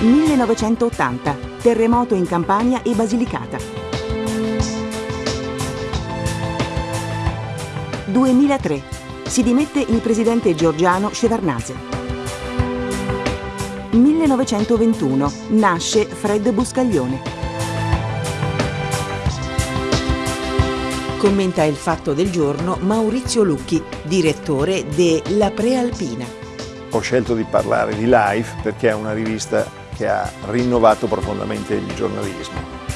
1980, terremoto in Campania e Basilicata. 2003, si dimette il presidente georgiano Shevardnadze. 1921, nasce Fred Buscaglione. Commenta il fatto del giorno Maurizio Lucchi, direttore de La Prealpina. Ho scelto di parlare di Life perché è una rivista che ha rinnovato profondamente il giornalismo.